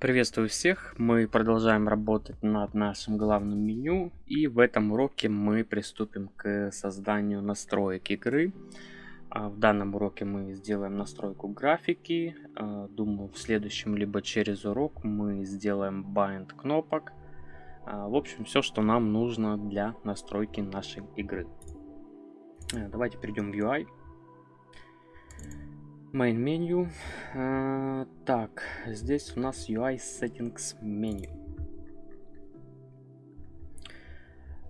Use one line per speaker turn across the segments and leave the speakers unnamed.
Приветствую всех! Мы продолжаем работать над нашим главным меню и в этом уроке мы приступим к созданию настроек игры. А, в данном уроке мы сделаем настройку графики. А, думаю, в следующем либо через урок мы сделаем bind кнопок. А, в общем, все, что нам нужно для настройки нашей игры. Давайте перейдем в UI. Main menu. А, так, здесь у нас UI Settings меню.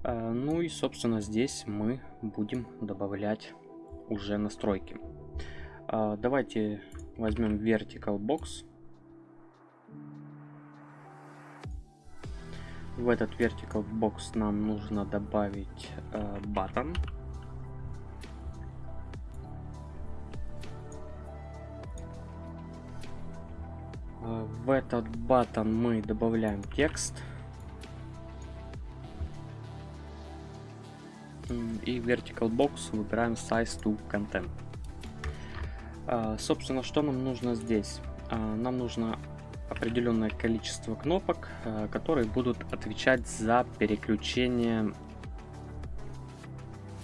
А, ну и, собственно, здесь мы будем добавлять уже настройки. А, давайте возьмем Vertical Box. В этот Vertical Box нам нужно добавить button. В этот батон мы добавляем текст. И vertical box выбираем size to content. А, собственно, что нам нужно здесь? А, нам нужно определенное количество кнопок, которые будут отвечать за переключение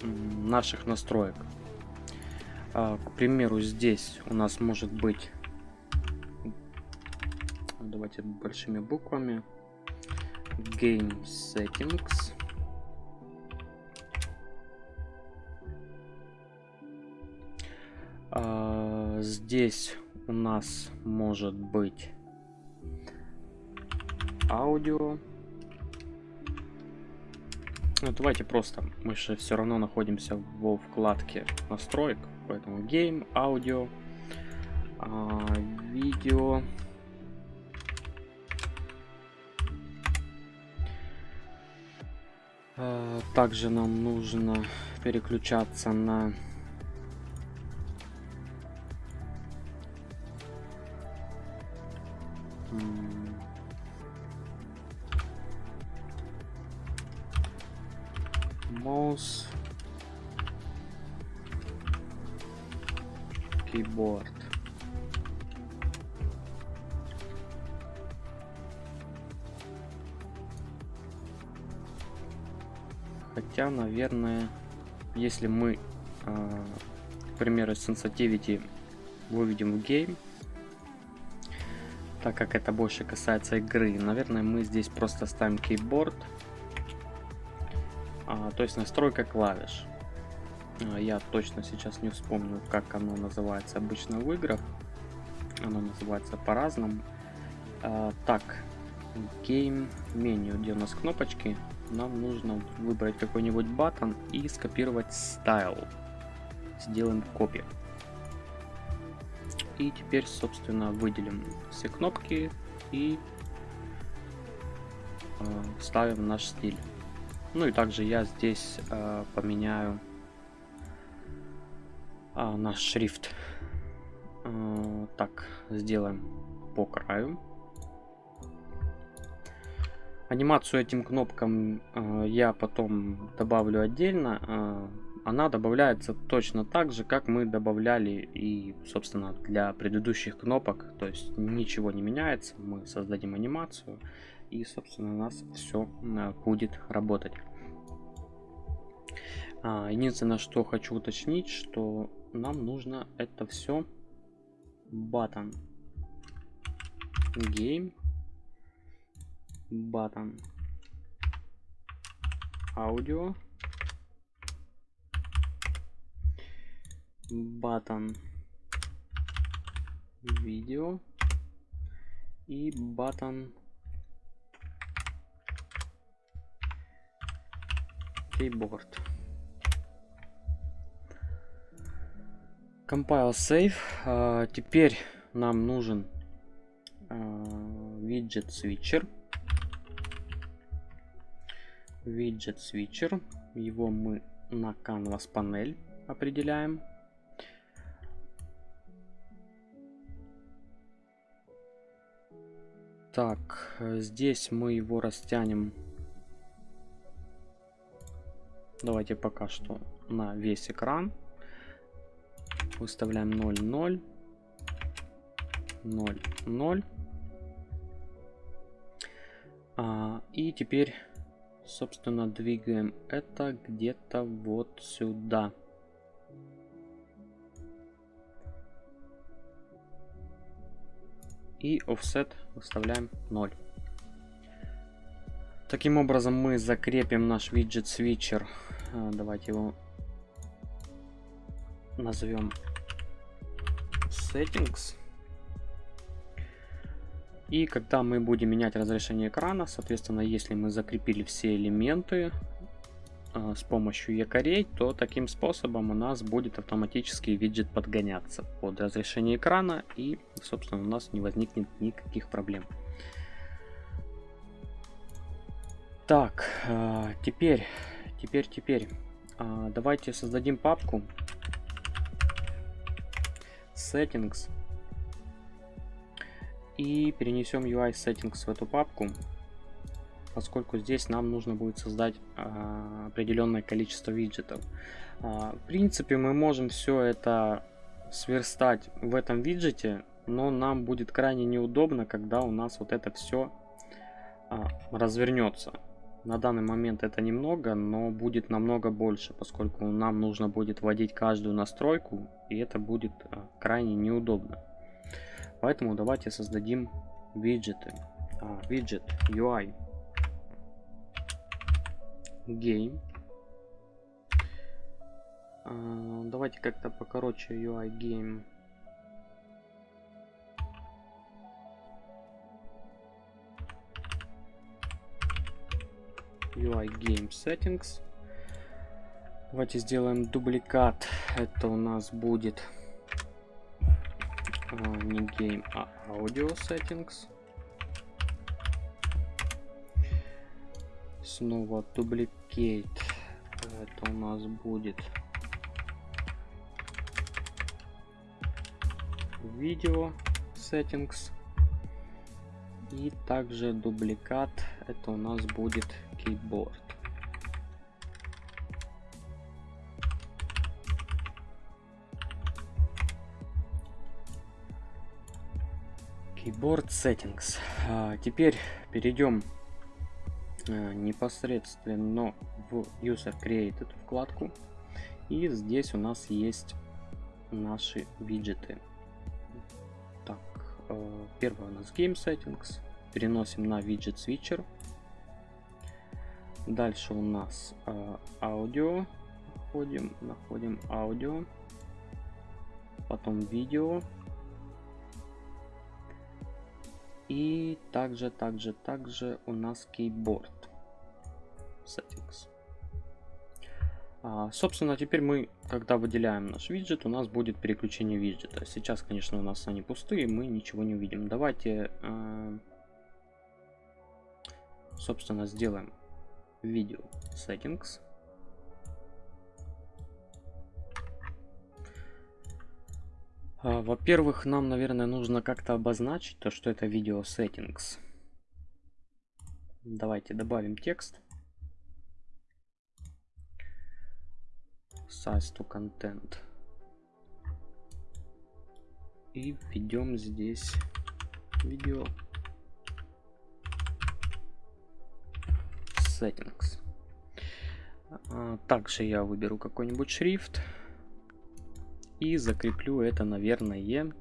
наших настроек. К примеру, здесь у нас может быть давайте большими буквами. Game Settings. А, здесь у нас может быть аудио. Ну, давайте просто, мы же все равно находимся во вкладке настроек, поэтому Game, аудио, а, видео. Также нам нужно переключаться на если мы, э, к примеру, sensitivity выведем в game, так как это больше касается игры, наверное, мы здесь просто ставим keyboard, а, то есть настройка клавиш. А, я точно сейчас не вспомню, как оно называется обычно в играх. Оно называется по-разному. А, так, game меню, где у нас кнопочки нам нужно выбрать какой-нибудь батон и скопировать style. Сделаем копию. И теперь, собственно, выделим все кнопки и э, ставим наш стиль. Ну и также я здесь э, поменяю э, наш шрифт. Э, так, сделаем по краю. Анимацию этим кнопкам э, я потом добавлю отдельно. Э, она добавляется точно так же, как мы добавляли и, собственно, для предыдущих кнопок. То есть ничего не меняется. Мы создадим анимацию и, собственно, у нас все э, будет работать. А, единственное, что хочу уточнить, что нам нужно это все button game button аудио button видео и button keyboard compile save а, теперь нам нужен виджет uh, switcher виджет switcher. Его мы на canvas панель определяем. Так, здесь мы его растянем. Давайте пока что на весь экран. Выставляем 0, 0, 0, 0. А, и теперь, собственно, двигаем это где-то вот сюда. И offset выставляем 0. Таким образом мы закрепим наш виджет switcher. А, давайте его назовем settings. И когда мы будем менять разрешение экрана, соответственно, если мы закрепили все элементы э, с помощью якорей, то таким способом у нас будет автоматически виджет подгоняться под разрешение экрана и, собственно, у нас не возникнет никаких проблем. Так, э, теперь, теперь, теперь, э, давайте создадим папку settings и перенесем UI settings в эту папку, поскольку здесь нам нужно будет создать а, определенное количество виджетов. А, в принципе, мы можем все это сверстать в этом виджете, но нам будет крайне неудобно, когда у нас вот это все а, развернется. На данный момент это немного, но будет намного больше, поскольку нам нужно будет вводить каждую настройку, и это будет а, крайне неудобно. Поэтому давайте создадим виджеты. А, виджет UI Game. А, давайте как-то покороче UI Game. UI Game Settings. Давайте сделаем дубликат. Это у нас будет не game, а audio settings. Снова duplicate. Это у нас будет видео settings. И также дубликат. Это у нас будет keyboard. Keyboard Settings. А, теперь перейдем а, непосредственно в User Created вкладку. И здесь у нас есть наши виджеты. Так, а, первое у нас Game Settings. Переносим на виджет Switcher. Дальше у нас а, аудио. Находим, находим аудио. Потом видео. И также, также, также у нас keyboard settings. А, собственно, теперь мы, когда выделяем наш виджет, у нас будет переключение виджета. Сейчас, конечно, у нас они пустые, мы ничего не увидим. Давайте, э, собственно, сделаем видео settings. Во-первых, нам, наверное, нужно как-то обозначить то, что это видео settings. Давайте добавим текст. Size to content. И введем здесь видео settings. А, также я выберу какой-нибудь шрифт. И закреплю это, наверное,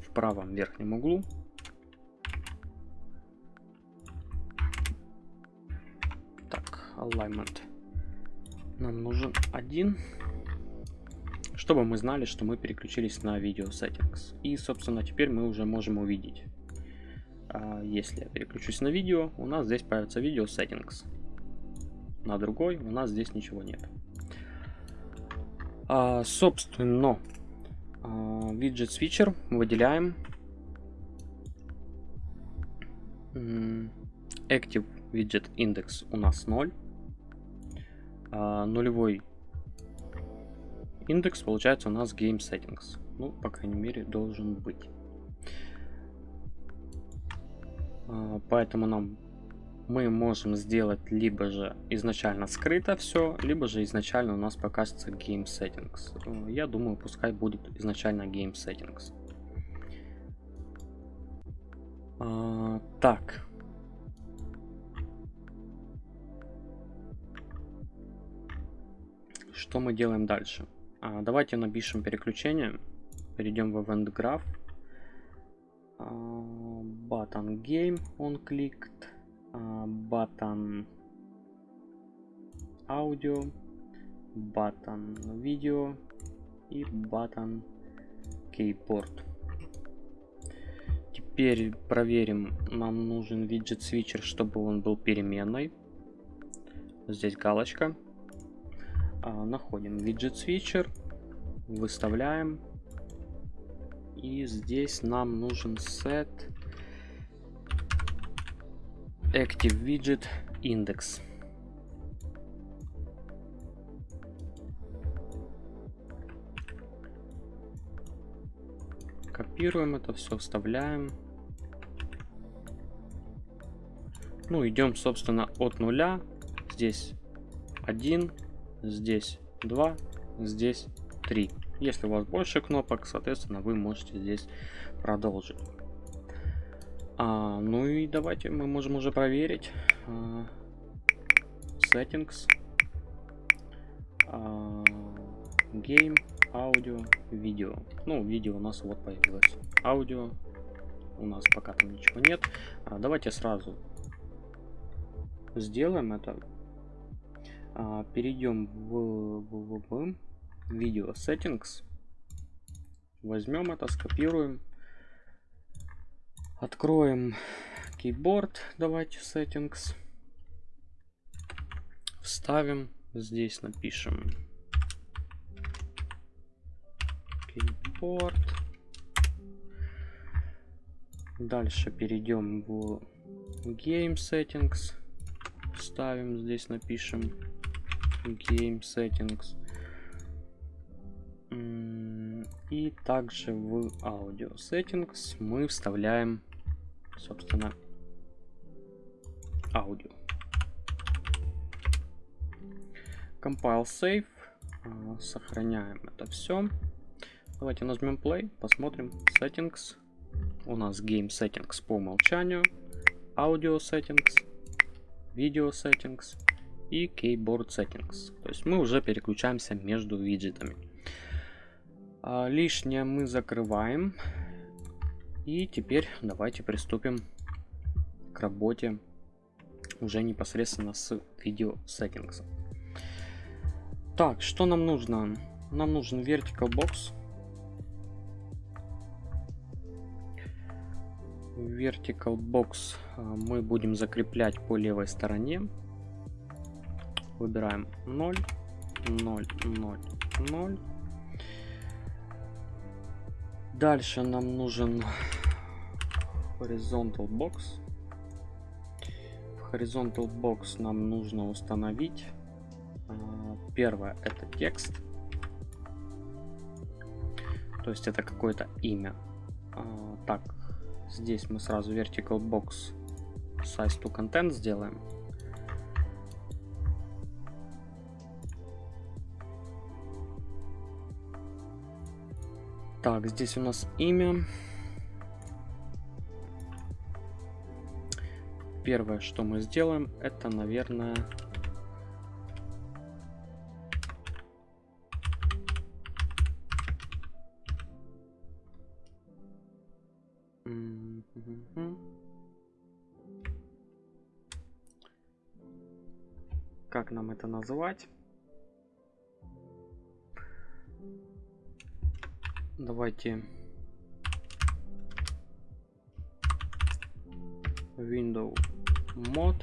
в правом верхнем углу. Так, alignment. Нам нужен один, чтобы мы знали, что мы переключились на видео settings. И, собственно, теперь мы уже можем увидеть. А, если я переключусь на видео, у нас здесь появится видео settings. На другой у нас здесь ничего нет. А, собственно, а, виджет switcher выделяем. Active widget index у нас 0. А, нулевой индекс получается у нас game settings. Ну, по крайней мере, должен быть. А, поэтому нам мы можем сделать либо же изначально скрыто все, либо же изначально у нас покажется Game Settings. Э, я думаю, пускай будет изначально Game Settings. А, так. Что мы делаем дальше? А, давайте напишем переключение. Перейдем в Event Graph. А, Button Game он кликт. А, button Audio. Button Video. И button Keyboard. Теперь проверим. Нам нужен виджет switcher, чтобы он был переменной. Здесь галочка. А, находим виджет switcher. Выставляем. И здесь нам нужен set active widget index. Копируем это все, вставляем. Ну, идем, собственно, от нуля. Здесь 1, здесь 2, здесь 3. Если у вас больше кнопок, соответственно, вы можете здесь продолжить. А, ну и давайте мы можем уже проверить. А, settings. А, game, аудио, видео. Ну, видео у нас вот появилось. Аудио у нас пока там ничего нет. А, давайте сразу сделаем это. А, перейдем в, в, в, в видео settings. Возьмем это, скопируем. Откроем keyboard. Давайте settings. Вставим. Здесь напишем keyboard. Дальше перейдем в game settings ставим здесь напишем game settings и также в audio settings мы вставляем собственно аудио compile save а, сохраняем это все давайте нажмем play посмотрим settings у нас game settings по умолчанию audio settings Video Settings и Keyboard Settings. То есть мы уже переключаемся между виджетами. А, лишнее мы закрываем. И теперь давайте приступим к работе уже непосредственно с Video Settings. Так, что нам нужно? Нам нужен Vertical Box. vertical box а, мы будем закреплять по левой стороне. Выбираем 0, 0, 0, 0. Дальше нам нужен horizontal box. В horizontal box нам нужно установить а, первое это текст. То есть это какое-то имя. А, так, Здесь мы сразу vertical box size to content сделаем. Так, здесь у нас имя. Первое, что мы сделаем, это, наверное, Как нам это называть? Давайте window mod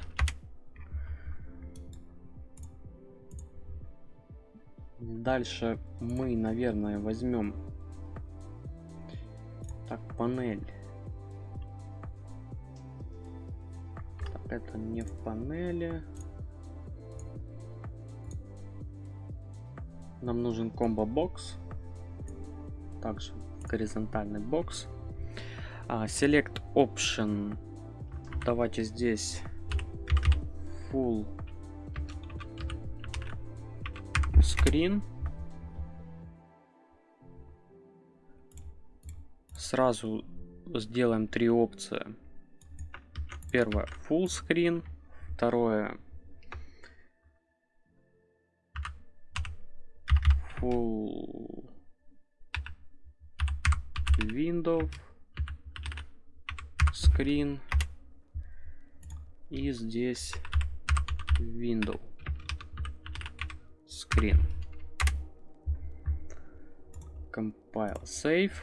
Дальше мы, наверное, возьмем так панель это не в панели. Нам нужен комбо-бокс. Также горизонтальный бокс. А, select Option. Давайте здесь Full Screen. Сразу сделаем три опции. Первое full screen, второе full window screen и здесь window screen compile save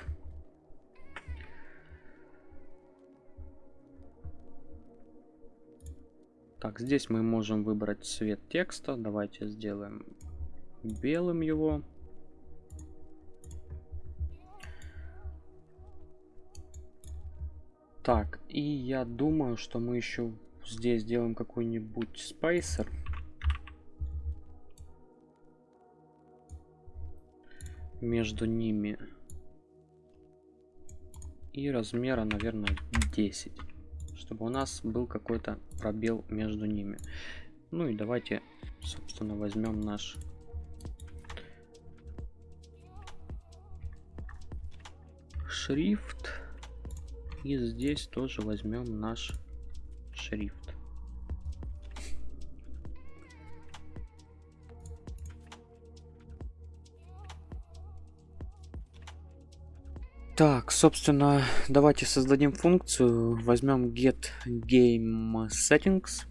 Так, здесь мы можем выбрать цвет текста. Давайте сделаем белым его. Так, и я думаю, что мы еще здесь сделаем какой-нибудь спейсер. Между ними. И размера, наверное, 10 чтобы у нас был какой-то пробел между ними. Ну и давайте, собственно, возьмем наш шрифт. И здесь тоже возьмем наш шрифт. Так, собственно, давайте создадим функцию. Возьмем get game settings.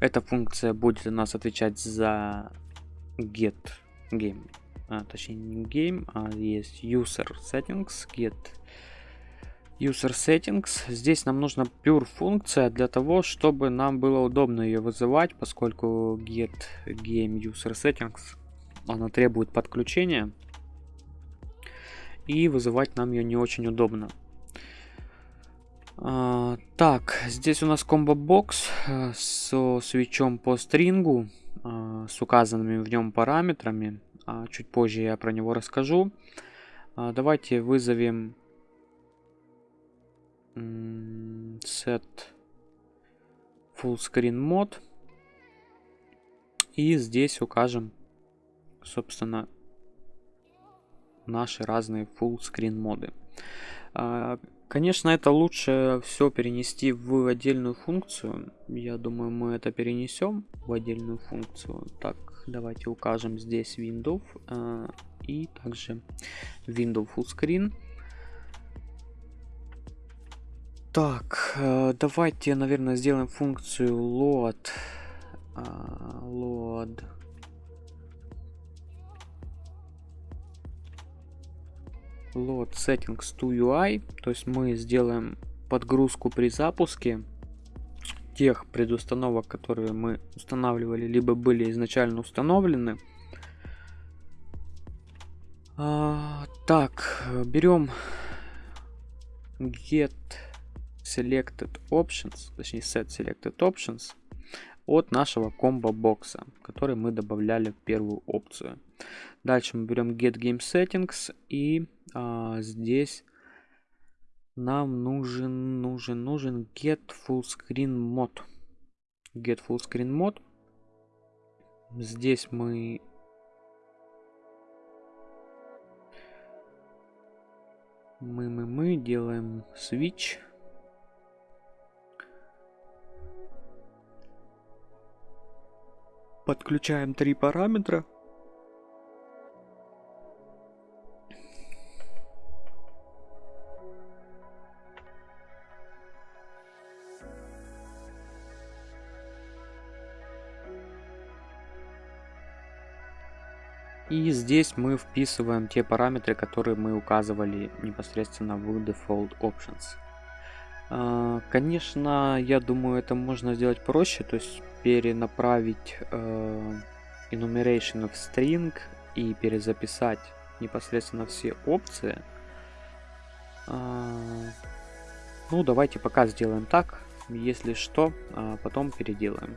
Эта функция будет у нас отвечать за get game. А, точнее, не game, а есть user settings, get user settings. Здесь нам нужна pure функция для того, чтобы нам было удобно ее вызывать, поскольку get game user settings она требует подключения и вызывать нам ее не очень удобно. А, так, здесь у нас комбо-бокс э, со свечом по стрингу, а, с указанными в нем параметрами. А, чуть позже я про него расскажу. А, давайте вызовем set full screen mode. И здесь укажем, собственно, наши разные full screen моды. А, конечно, это лучше все перенести в отдельную функцию. Я думаю, мы это перенесем в отдельную функцию. Так, давайте укажем здесь window а, и также window full screen. Так, а, давайте, наверное, сделаем функцию load. Load load settings to UI, то есть мы сделаем подгрузку при запуске тех предустановок, которые мы устанавливали, либо были изначально установлены. А, так, берем get selected options, точнее set selected options от нашего комбо бокса, который мы добавляли в первую опцию. Дальше мы берем get game settings и а, здесь нам нужен, нужен, нужен get full screen mode. Get full screen mode. Здесь мы мы, мы, мы делаем switch. Подключаем три параметра. И здесь мы вписываем те параметры, которые мы указывали непосредственно в Default Options. А, конечно, я думаю, это можно сделать проще, то есть перенаправить э, enumeration в string и перезаписать непосредственно все опции. А, ну, давайте пока сделаем так. Если что, а потом переделаем.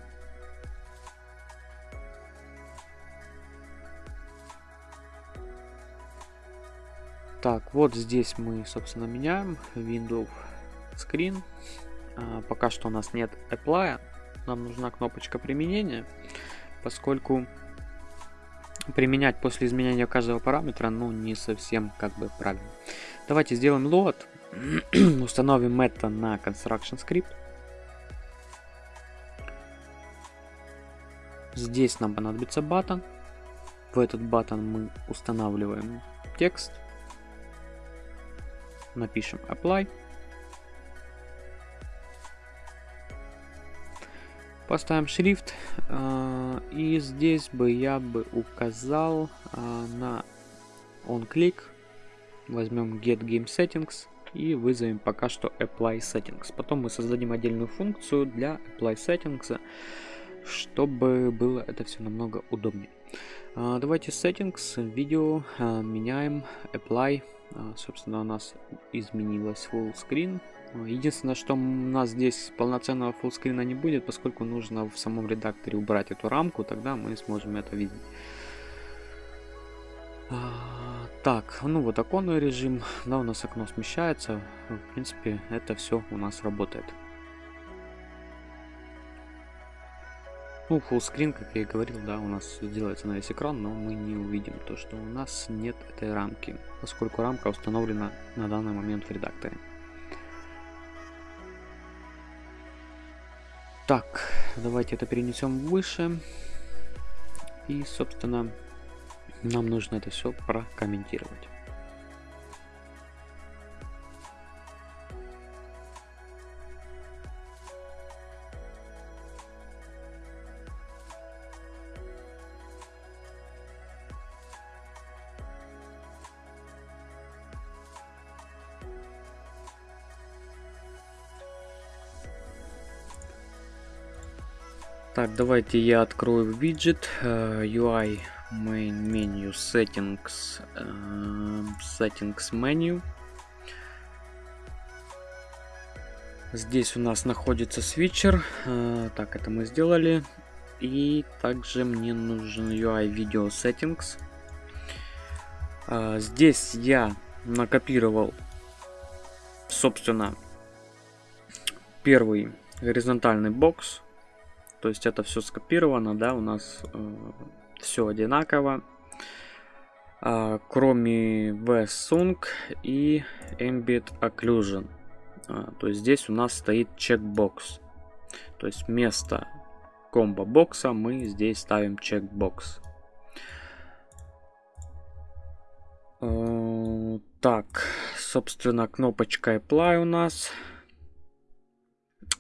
Так, вот здесь мы, собственно, меняем Windows Screen. А, пока что у нас нет Apply. Нам нужна кнопочка применения, поскольку применять после изменения каждого параметра, ну, не совсем как бы правильно. Давайте сделаем load. Установим это на Construction Script. Здесь нам понадобится button. в этот баттон мы устанавливаем текст, напишем apply, поставим шрифт. Э, и здесь бы я бы указал э, на on click возьмем get game settings и вызовем пока что apply settings. Потом мы создадим отдельную функцию для apply settings чтобы было это все намного удобнее. А, давайте settings видео а, меняем apply. А, собственно у нас изменилось full screen единственное что у нас здесь полноценного screen не будет поскольку нужно в самом редакторе убрать эту рамку тогда мы сможем это видеть так, ну вот оконный режим, да, у нас окно смещается, в принципе, это все у нас работает. Ну, фуллскрин, как я и говорил, да, у нас делается на весь экран, но мы не увидим то, что у нас нет этой рамки, поскольку рамка установлена на данный момент в редакторе. Так, давайте это перенесем выше. И, собственно, нам нужно это все прокомментировать. Так, давайте я открою виджет uh, UI main menu settings uh, settings menu. Здесь у нас находится свитчер. Uh, так, это мы сделали. И также мне нужен UI Video Settings. Uh, здесь я накопировал, собственно, первый горизонтальный бокс то есть это все скопировано, да, у нас э, все одинаково. Э, кроме VSUNG и Ambient Occlusion. Э, то есть здесь у нас стоит чекбокс. То есть вместо комбо бокса мы здесь ставим чекбокс. Э, так, собственно, кнопочка Apply у нас.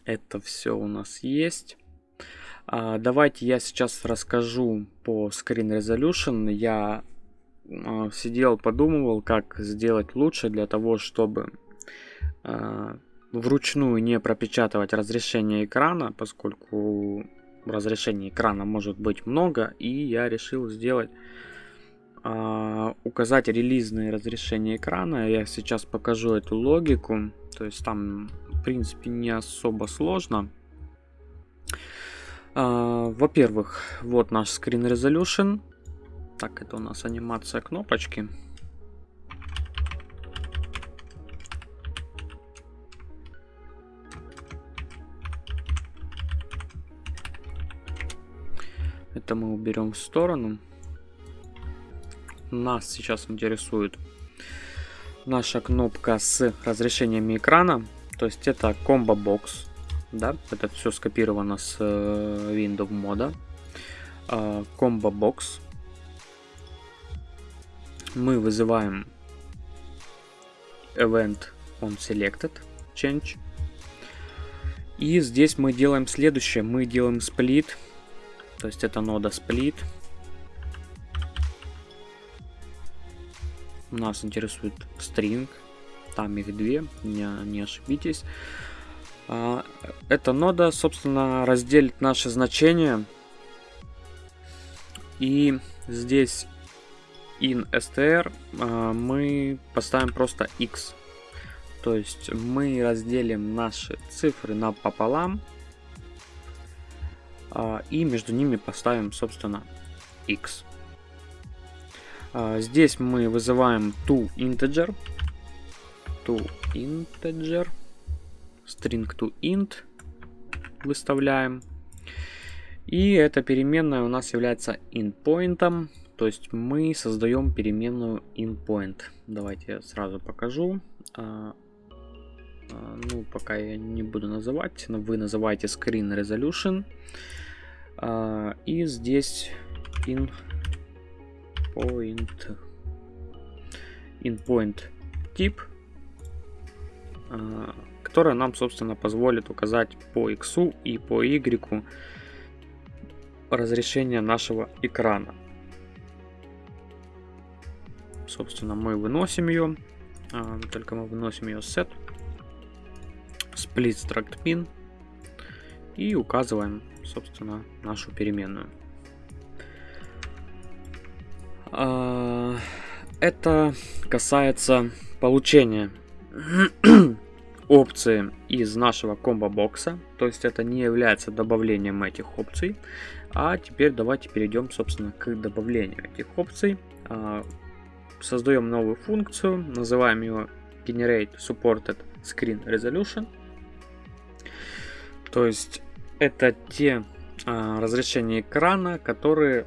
Это все у нас есть. А, давайте я сейчас расскажу по Screen Resolution. Я а, сидел, подумывал, как сделать лучше для того, чтобы а, вручную не пропечатывать разрешение экрана, поскольку разрешение экрана может быть много, и я решил сделать указать релизное разрешение экрана. Я сейчас покажу эту логику, то есть там в принципе не особо сложно. А, Во-первых, вот наш Screen Resolution. Так, это у нас анимация кнопочки. Это мы уберем в сторону. Нас сейчас интересует наша кнопка с разрешениями экрана. То есть это Combo Box да, это все скопировано с э, Windows мода. А, combo Box. Мы вызываем event on selected change. И здесь мы делаем следующее. Мы делаем split. То есть это нода split. Нас интересует string. Там их две, не, не ошибитесь. А, эта нода, собственно, разделит наши значения. И здесь in str а, мы поставим просто x. То есть мы разделим наши цифры на пополам. А, и между ними поставим, собственно, x. Здесь мы вызываем toInteger. toInteger string to int выставляем. И эта переменная у нас является inPoint, то есть мы создаем переменную inPoint. Давайте я сразу покажу. А, а, ну, пока я не буду называть, но вы называете screen resolution. А, и здесь in point endpoint тип, которая нам, собственно, позволит указать по X и по Y разрешение нашего экрана. Собственно, мы выносим ее, только мы выносим ее set, split struct pin и указываем, собственно, нашу переменную. А, это касается получения опции из нашего комбо-бокса. То есть это не является добавлением этих опций. А теперь давайте перейдем, собственно, к добавлению этих опций. А, создаем новую функцию, называем ее Generate Supported Screen Resolution. То есть это те а, разрешения экрана, которые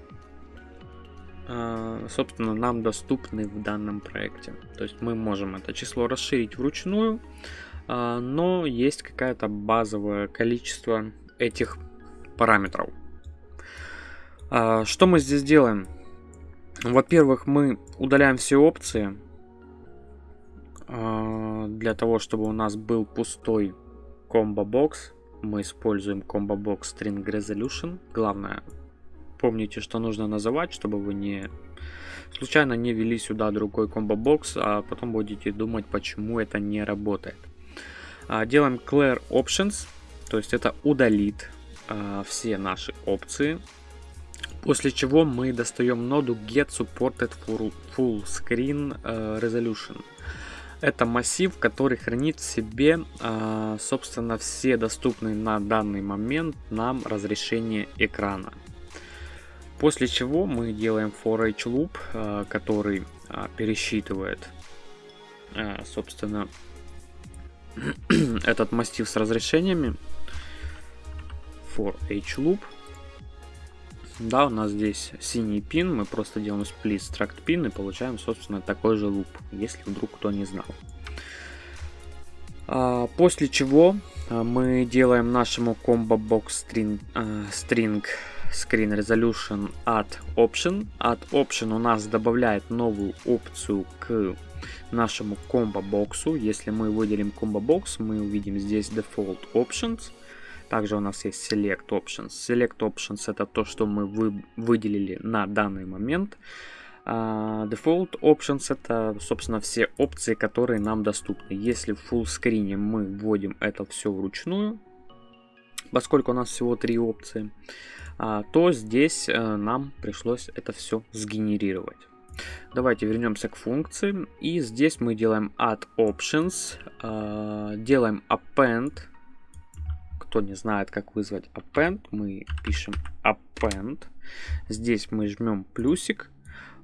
а, собственно, нам доступны в данном проекте. То есть мы можем это число расширить вручную, но есть какое-то базовое количество этих параметров. А, что мы здесь делаем? Во-первых, мы удаляем все опции для того, чтобы у нас был пустой комбо-бокс. Мы используем комбо-бокс String Resolution. Главное, Помните, что нужно называть, чтобы вы не случайно не ввели сюда другой комбо-бокс, а потом будете думать, почему это не работает. А, делаем clear options, то есть это удалит а, все наши опции. После чего мы достаем ноду get supported full, screen uh, resolution. Это массив, который хранит в себе, собственно, все доступные на данный момент нам разрешения экрана. После чего мы делаем for each loop, который пересчитывает, собственно, этот массив с разрешениями. For each loop. Да, у нас здесь синий пин, мы просто делаем split struct pin и получаем, собственно, такой же луп, если вдруг кто не знал. А, после чего мы делаем нашему combo box string, string Screen Resolution Add Option. Add Option у нас добавляет новую опцию к нашему комбо-боксу. Если мы выделим комбо-бокс, мы увидим здесь Default Options. Также у нас есть Select Options. Select Options это то, что мы вы, выделили на данный момент. Uh, Default Options это, собственно, все опции, которые нам доступны. Если в full screen мы вводим это все вручную, поскольку у нас всего три опции, а, то здесь э, нам пришлось это все сгенерировать. Давайте вернемся к функции. И здесь мы делаем add options, э, делаем append. Кто не знает, как вызвать append, мы пишем append. Здесь мы жмем плюсик,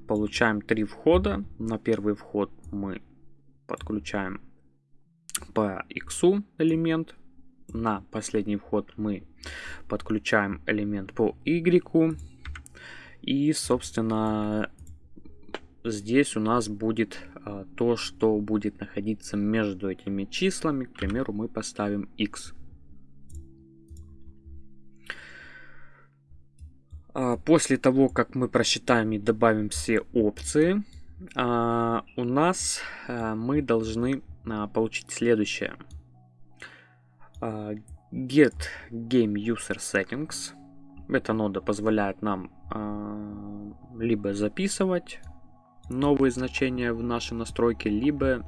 получаем три входа. На первый вход мы подключаем по x элемент, на последний вход мы подключаем элемент по Y. И, собственно, здесь у нас будет а, то, что будет находиться между этими числами. К примеру, мы поставим X. А, после того, как мы просчитаем и добавим все опции, а, у нас а, мы должны а, получить следующее – Uh, get Game User Settings. Эта нода позволяет нам uh, либо записывать новые значения в наши настройки, либо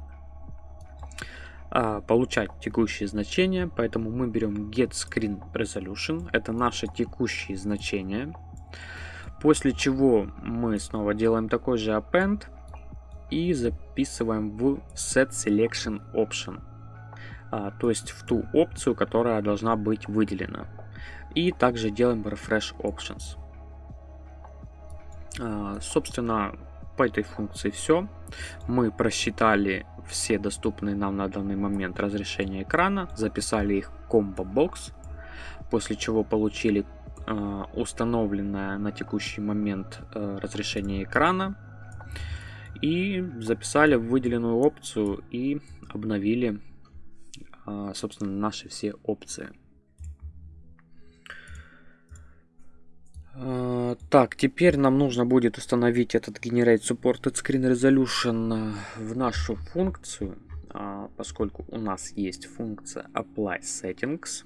uh, получать текущие значения. Поэтому мы берем Get Screen Resolution. Это наши текущие значения. После чего мы снова делаем такой же append и записываем в Set Selection Option а, то есть в ту опцию, которая должна быть выделена. И также делаем Refresh Options. А, собственно, по этой функции все. Мы просчитали все доступные нам на данный момент разрешения экрана, записали их в Combo Box, после чего получили э, установленное на текущий момент э, разрешение экрана и записали в выделенную опцию и обновили а, собственно, наши все опции. Так, теперь нам нужно будет установить этот Generate Supported Screen Resolution в нашу функцию, а, поскольку у нас есть функция Apply Settings.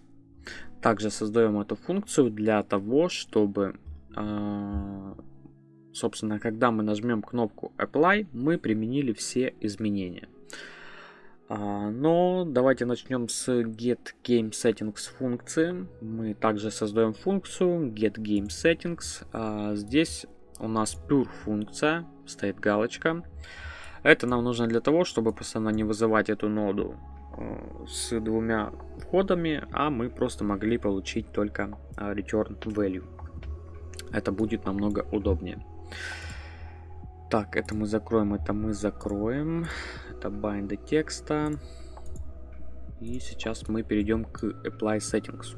Также создаем эту функцию для того, чтобы, а, собственно, когда мы нажмем кнопку Apply, мы применили все изменения. А, но давайте начнем с get game settings функции. Мы также создаем функцию get game settings. А, здесь у нас pure функция, стоит галочка. Это нам нужно для того, чтобы постоянно не вызывать эту ноду э, с двумя входами, а мы просто могли получить только а, return value. Это будет намного удобнее. Так, это мы закроем, это мы закроем. Это bind текста. И сейчас мы перейдем к apply settings.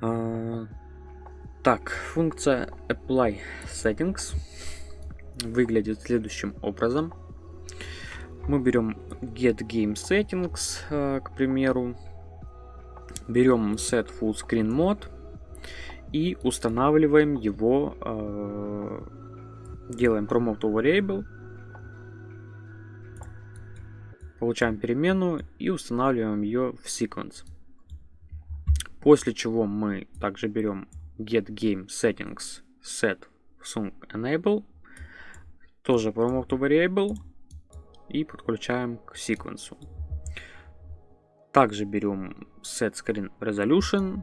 А, так, функция apply settings выглядит следующим образом. Мы берем get game settings, а, к примеру. Берем set full screen mode и устанавливаем его, э, делаем promote variable, получаем переменную и устанавливаем ее в sequence. После чего мы также берем get game settings set sync enable, тоже promote variable и подключаем к секвенсу. Также берем set screen resolution,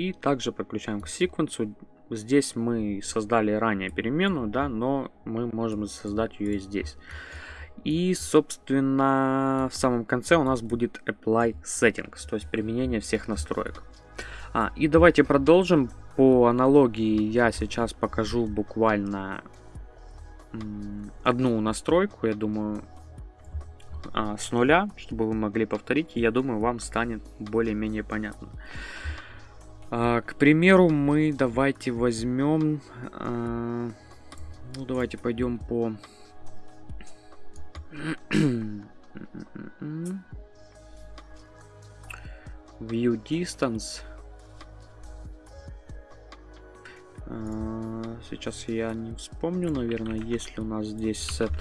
и также подключаем к секвенсу. Здесь мы создали ранее переменную, да, но мы можем создать ее и здесь. И, собственно, в самом конце у нас будет apply settings, то есть применение всех настроек. А, и давайте продолжим. По аналогии я сейчас покажу буквально одну настройку, я думаю, а, с нуля, чтобы вы могли повторить, и я думаю, вам станет более-менее понятно. А, к примеру, мы давайте возьмем... А, ну, давайте пойдем по... View distance. А, сейчас я не вспомню, наверное, есть ли у нас здесь set.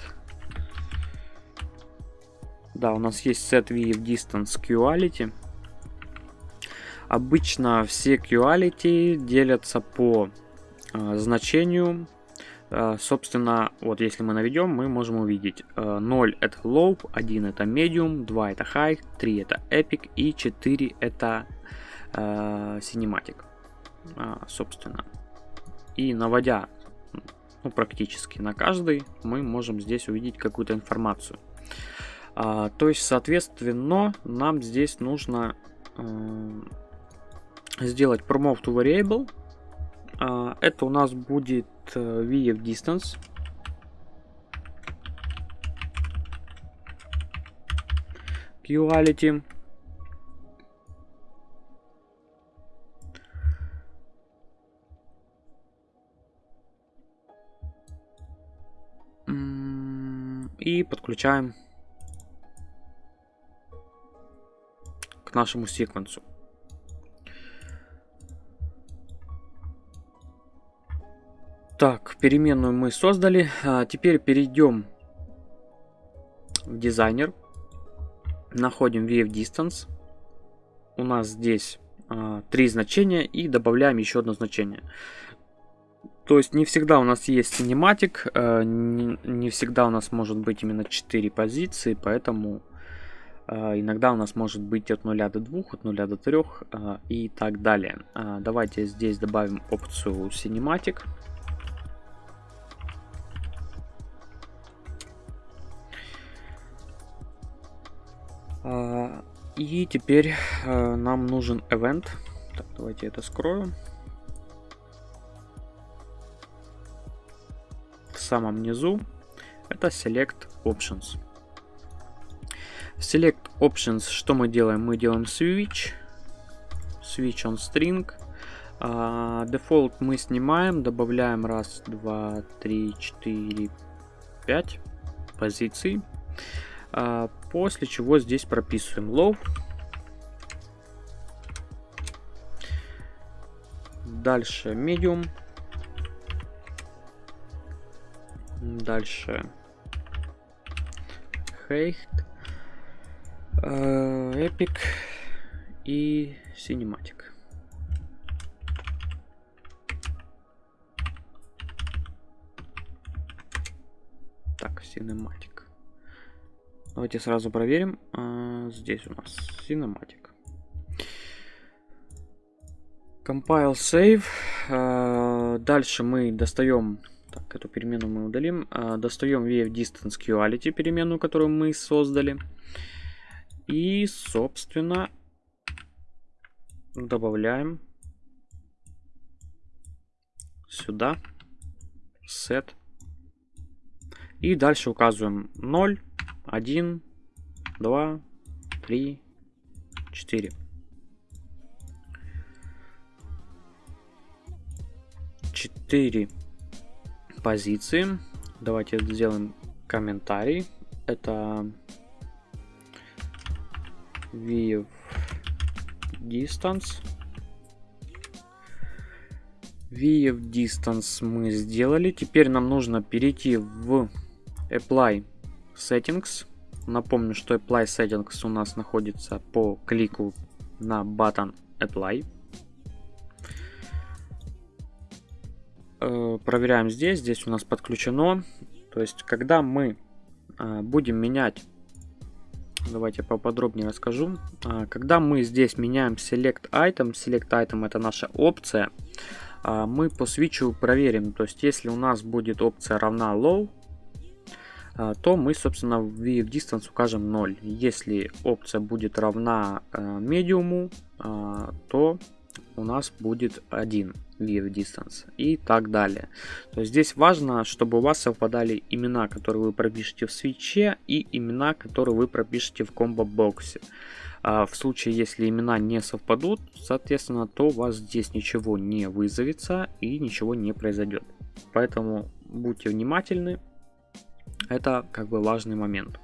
Да, у нас есть set view distance quality. Обычно все quality делятся по э, значению. Э, собственно, вот если мы наведем, мы можем увидеть э, 0 это low, 1 это medium, 2 это high, 3 это epic и 4 это э, cinematic. Э, собственно. И наводя ну, практически на каждый, мы можем здесь увидеть какую-то информацию. А, то есть, соответственно, нам здесь нужно э, сделать promote to variable. А, это у нас будет э, VF distance. Quality. И подключаем к нашему секвенсу. Так, переменную мы создали. А теперь перейдем в дизайнер. Находим VF Distance. У нас здесь а, три значения и добавляем еще одно значение. То есть не всегда у нас есть кинематик, а, не, всегда у нас может быть именно 4 позиции, поэтому а, иногда у нас может быть от 0 до 2, от 0 до 3 а, и так далее. А, давайте здесь добавим опцию Cinematic. И теперь а, нам нужен event. Так, давайте это скрою. В самом низу это select options. Select options, что мы делаем? Мы делаем switch. Switch on string. Uh, default мы снимаем, добавляем раз, два, три, четыре, пять позиций. После чего здесь прописываем low. дальше medium. Дальше height. Epic и Cinematic. Так, Cinematic. Давайте сразу проверим. А, здесь у нас Cinematic. Compile Save. А, дальше мы достаем... Так, эту перемену мы удалим. А, достаем VF Distance Quality, переменную, которую мы создали. И, собственно, добавляем сюда set. И дальше указываем 0, 1, 2, 3, 4. Четыре позиции. Давайте сделаем комментарий. Это view distance. view distance мы сделали. Теперь нам нужно перейти в apply settings. Напомню, что apply settings у нас находится по клику на button apply. Э, проверяем здесь. Здесь у нас подключено. То есть, когда мы э, будем менять Давайте поподробнее расскажу. А, когда мы здесь меняем Select Item, Select Item это наша опция, мы по свитчу проверим. То есть, если у нас будет опция равна Low, то мы, собственно, в VF Distance укажем 0. Если опция будет равна Medium, то у нас будет 1 view distance и так далее. То есть здесь важно, чтобы у вас совпадали имена, которые вы пропишете в свече и имена, которые вы пропишете в комбо-боксе. А в случае, если имена не совпадут, соответственно, то у вас здесь ничего не вызовется и ничего не произойдет. Поэтому будьте внимательны, это как бы важный момент.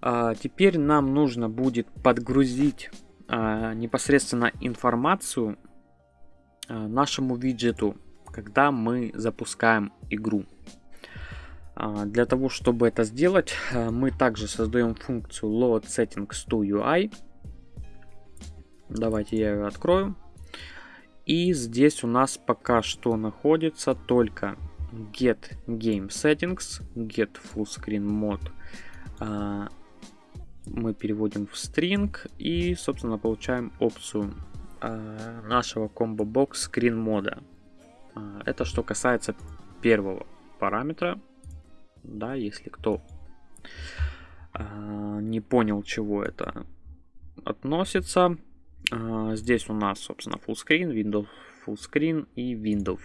А теперь нам нужно будет подгрузить а, непосредственно информацию а, нашему виджету, когда мы запускаем игру. А, для того, чтобы это сделать, а, мы также создаем функцию load settings to UI. Давайте я ее открою. И здесь у нас пока что находится только get game settings, get full screen mode. Мы переводим в string и, собственно, получаем опцию Э, нашего комбо-бокс screen мода. Э, это что касается первого параметра. Да, если кто э, не понял, чего это относится. Здесь у нас, собственно, full screen, Windows full screen и Windows.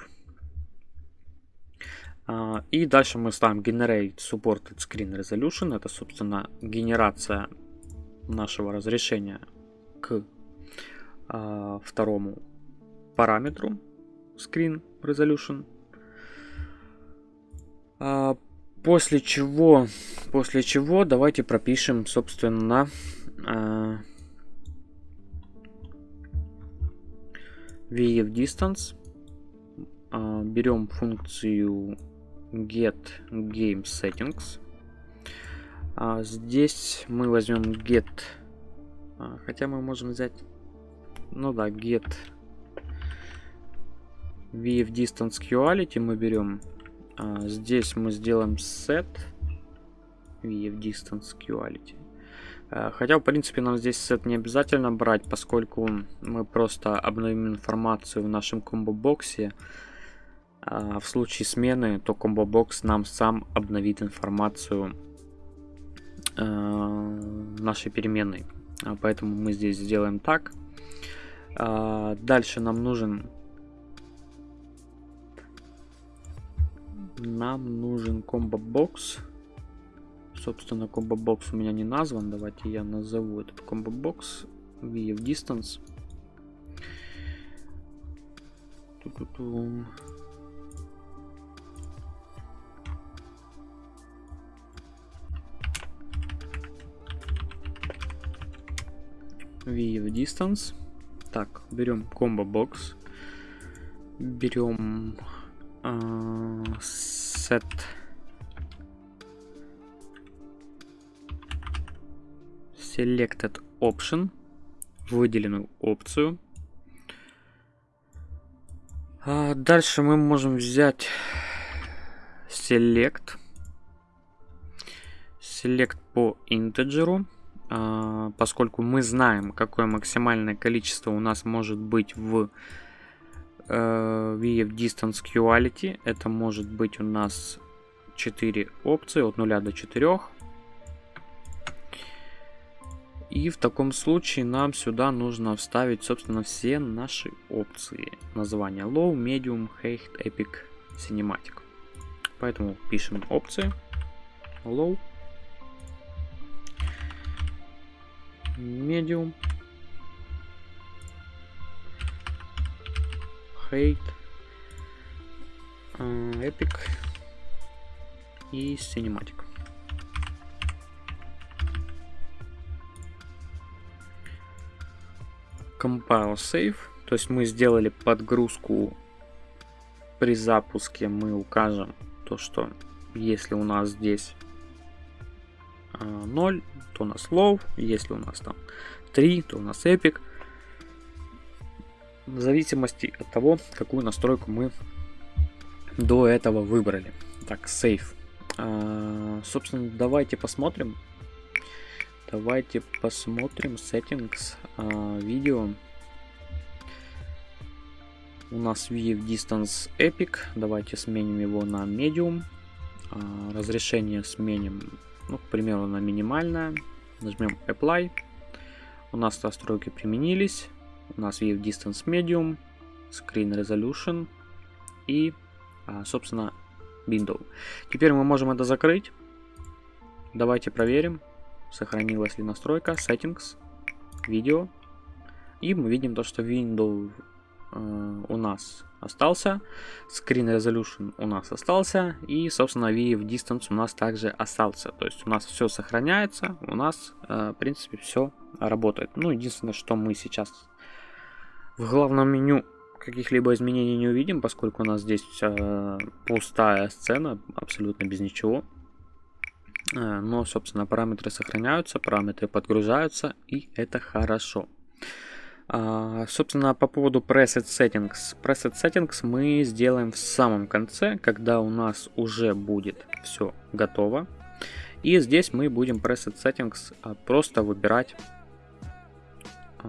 И дальше мы ставим Generate Supported Screen Resolution. Это, собственно, генерация нашего разрешения к а, второму параметру Screen Resolution. А, после чего, после чего давайте пропишем, собственно, а, VF Distance. А, берем функцию get game settings. А, здесь мы возьмем get, а, хотя мы можем взять ну да, get VF Distance Quality мы берем. А, здесь мы сделаем set VF Distance Quality. А, хотя, в принципе, нам здесь set не обязательно брать, поскольку мы просто обновим информацию в нашем комбо-боксе. А, в случае смены, то комбо-бокс нам сам обновит информацию а, нашей переменной. А, поэтому мы здесь сделаем так. Дальше нам нужен... Нам нужен комбо-бокс. Собственно, комбо-бокс у меня не назван. Давайте я назову этот комбо-бокс. VF Distance. -ту -ту. VF Distance. Так, берем комбо бокс. берем э, set selected option, выделенную опцию. А дальше мы можем взять select, select по интеджеру, поскольку мы знаем, какое максимальное количество у нас может быть в э, VF Distance Quality. Это может быть у нас 4 опции от 0 до 4. И в таком случае нам сюда нужно вставить, собственно, все наши опции. Название Low, Medium, High, Epic, Cinematic. Поэтому пишем опции. Low. Medium. Hate. Epic. И Cinematic. compile save. То есть мы сделали подгрузку при запуске. Мы укажем то, что если у нас здесь 0, а, то у нас low. Если у нас там 3, то у нас epic. В зависимости от того, какую настройку мы до этого выбрали. Так, save. А, собственно, давайте посмотрим, Давайте посмотрим settings а, видео. У нас View Distance Epic. Давайте сменим его на Medium. А, разрешение сменим, ну, к примеру, на минимальное. Нажмем Apply. У нас настройки применились. У нас View Distance Medium, Screen Resolution и, а, собственно, Window. Теперь мы можем это закрыть. Давайте проверим сохранилась ли настройка, settings, видео. И мы видим то, что window э, у нас остался, screen resolution у нас остался, и, собственно, VF distance у нас также остался. То есть у нас все сохраняется, у нас, э, в принципе, все работает. Ну, единственное, что мы сейчас в главном меню каких-либо изменений не увидим, поскольку у нас здесь э, пустая сцена, абсолютно без ничего. Э, но, собственно, параметры сохраняются, параметры подгружаются, и это хорошо. А, собственно, по поводу preset settings. Preset settings мы сделаем в самом конце, когда у нас уже будет все готово. И здесь мы будем preset settings а, просто выбирать а,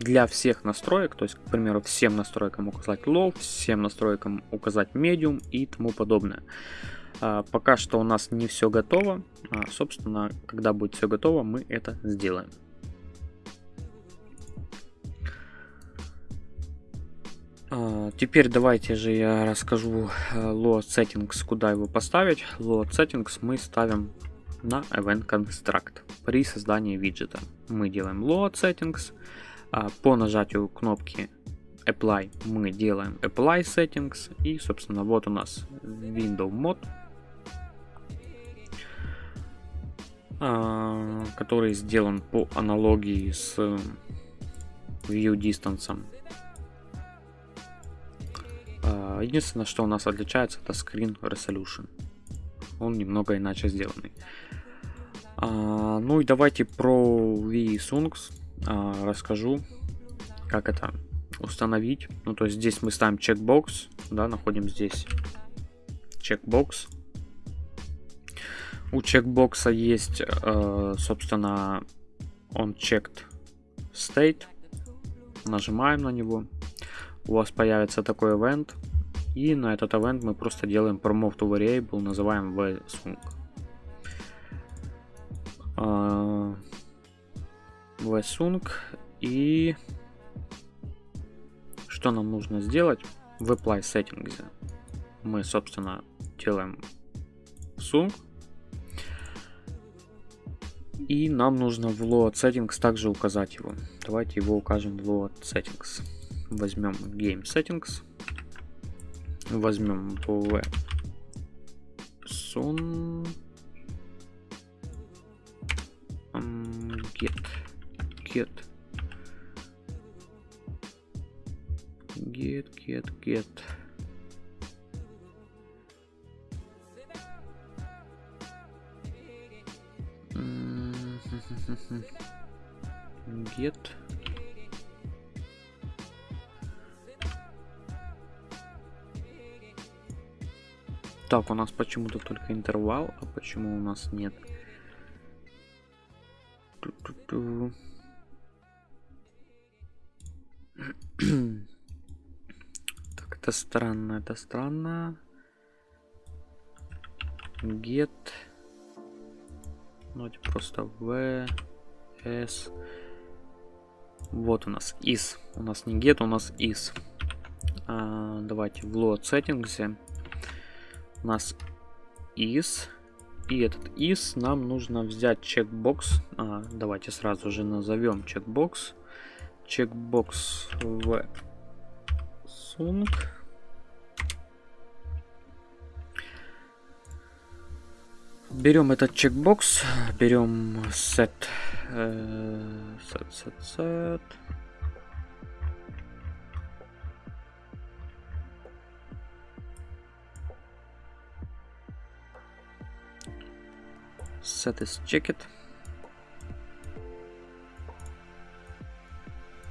для всех настроек, то есть, к примеру, всем настройкам указать low, всем настройкам указать medium и тому подобное. А, пока что у нас не все готово. А, собственно, когда будет все готово, мы это сделаем. Теперь давайте же я расскажу load settings, куда его поставить. Load settings мы ставим на event construct при создании виджета. Мы делаем load settings. По нажатию кнопки apply мы делаем apply settings. И, собственно, вот у нас window mode А, который сделан по аналогии с View Distance. А, единственное, что у нас отличается, это Screen Resolution. Он немного иначе сделанный. А, ну и давайте про VSunks расскажу, как это установить. Ну то есть здесь мы ставим чекбокс, да, находим здесь чекбокс у чекбокса есть, собственно, он checked state. Нажимаем на него. У вас появится такой event. И на этот event мы просто делаем promote to variable, называем vsync. vsync и что нам нужно сделать в apply settings мы собственно делаем sync и нам нужно в load settings также указать его. Давайте его укажем в load settings. Возьмем game settings. Возьмем v sun get get Get, get, get. Get. Так, у нас почему-то только интервал, а почему у нас нет? Ту -ту -ту. так, это странно, это странно. Get. Это просто v s. Вот у нас is. У нас не get, у нас is. А, давайте в load settings нас is. И этот is нам нужно взять чекбокс. А, давайте сразу же назовем чекбокс. Чекбокс в sunk. Берем этот чекбокс, берем set, set, set, set. Set is checked.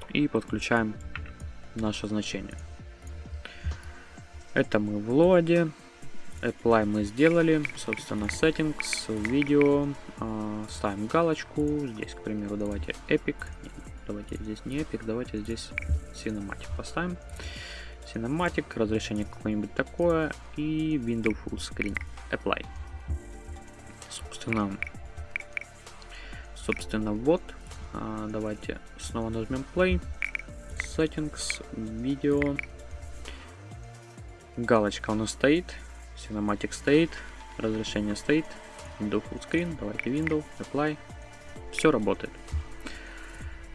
И подключаем наше значение. Это мы в лоде. Apply мы сделали. Собственно, settings, видео. Э, ставим галочку. Здесь, к примеру, давайте Epic. Нет, давайте здесь не Epic, давайте здесь Cinematic поставим. Cinematic, разрешение какое-нибудь такое. И Windows Full Screen. Apply собственно, собственно, вот. А, давайте снова нажмем play. Settings, видео. Галочка у нас стоит. Cinematic стоит. Разрешение стоит. Windows Full Screen. Давайте Windows, Apply. Все работает.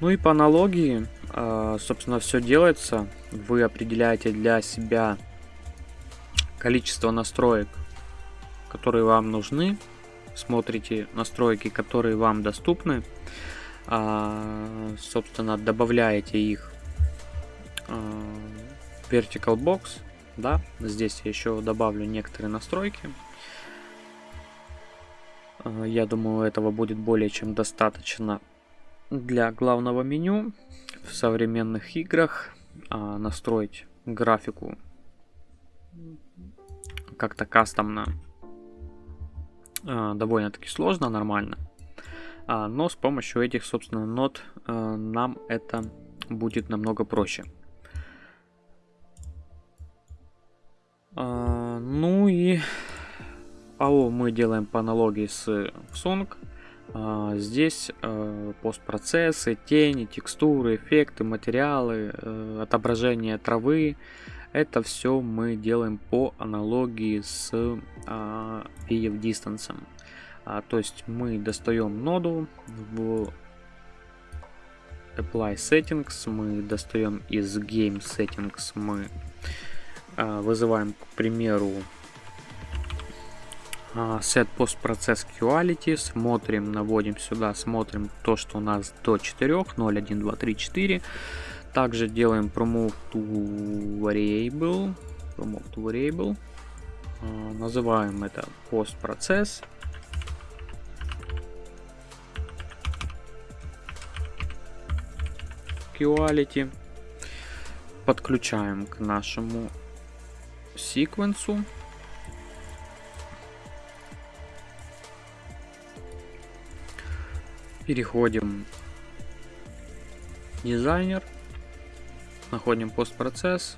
Ну и по аналогии, а, собственно, все делается. Вы определяете для себя количество настроек, которые вам нужны смотрите настройки, которые вам доступны, а, собственно, добавляете их а, в Vertical Box, да, здесь я еще добавлю некоторые настройки. А, я думаю, этого будет более чем достаточно для главного меню. В современных играх настроить графику как-то кастомно довольно-таки сложно, нормально. А, но с помощью этих, собственно, нот э, нам это будет намного проще. А, ну и АО мы делаем по аналогии с Song. А, здесь э, постпроцессы, тени, текстуры, эффекты, материалы, э, отображение травы, это все мы делаем по аналогии с а, Distance. А, то есть мы достаем ноду в Apply Settings, мы достаем из Game Settings, мы а, вызываем, к примеру, а, Set Post Process Quality, смотрим, наводим сюда, смотрим то, что у нас до 4, 0, 1, 2, 3, 4. Также делаем promote to variable. Promote to variable. Uh, называем это post процесс. Quality. Подключаем к нашему секвенсу. Переходим дизайнер находим постпроцесс.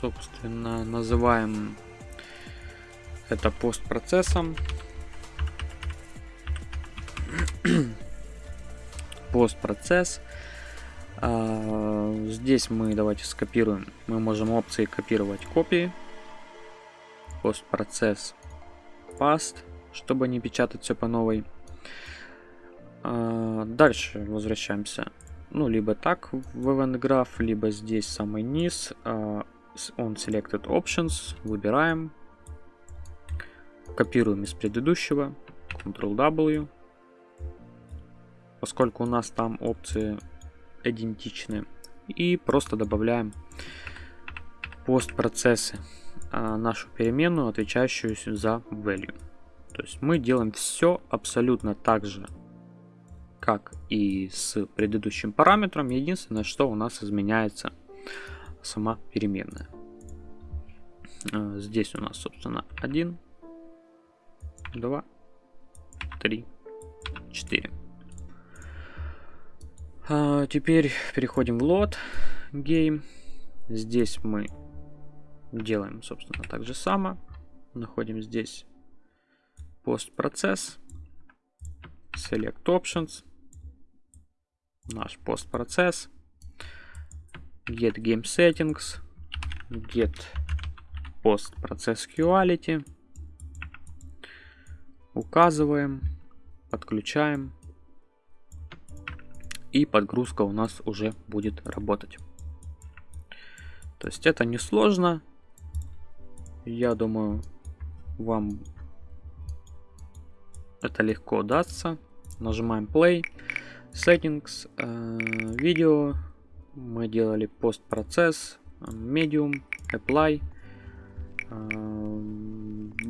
Собственно, называем это постпроцессом. постпроцесс. А, здесь мы давайте скопируем. Мы можем опции копировать копии. Постпроцесс past, чтобы не печатать все по новой. А, дальше возвращаемся ну, либо так в Event Graph, либо здесь самый низ, uh, on Selected Options, выбираем, копируем из предыдущего, Ctrl-W, поскольку у нас там опции идентичны, и просто добавляем постпроцессы а, нашу переменную, отвечающую за value. То есть мы делаем все абсолютно так же, как и с предыдущим параметром. Единственное, что у нас изменяется сама переменная. А, здесь у нас, собственно, 1, 2, 3, 4. А, теперь переходим в load game. Здесь мы делаем, собственно, так же само. Находим здесь постпроцесс, select options, наш постпроцесс, get game settings, get postprocess quality, указываем, подключаем, и подгрузка у нас уже будет работать. То есть это не сложно. Я думаю, вам это легко дастся. Нажимаем play, settings, э, видео. Мы делали постпроцесс, medium, apply, э,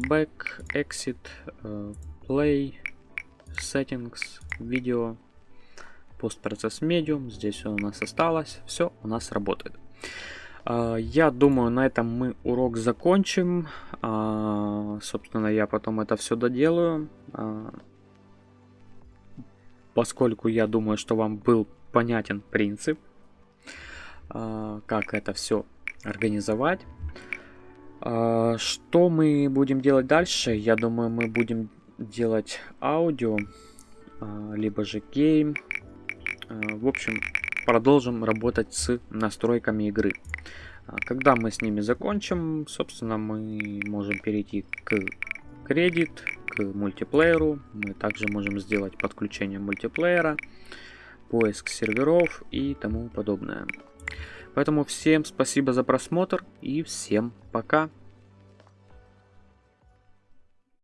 back, exit, э, play, settings, видео, постпроцесс medium. Здесь у нас осталось. Все у нас работает. Я думаю, на этом мы урок закончим. Собственно, я потом это все доделаю. А, поскольку я думаю, что вам был понятен принцип, как это все организовать. Что мы будем делать дальше? Я думаю, мы будем делать аудио, либо же гейм. В общем, продолжим работать с настройками игры. А, когда мы с ними закончим, собственно, мы можем перейти к кредит, к мультиплееру. Мы также можем сделать подключение мультиплеера, поиск серверов и тому подобное. Поэтому всем спасибо за просмотр и всем пока.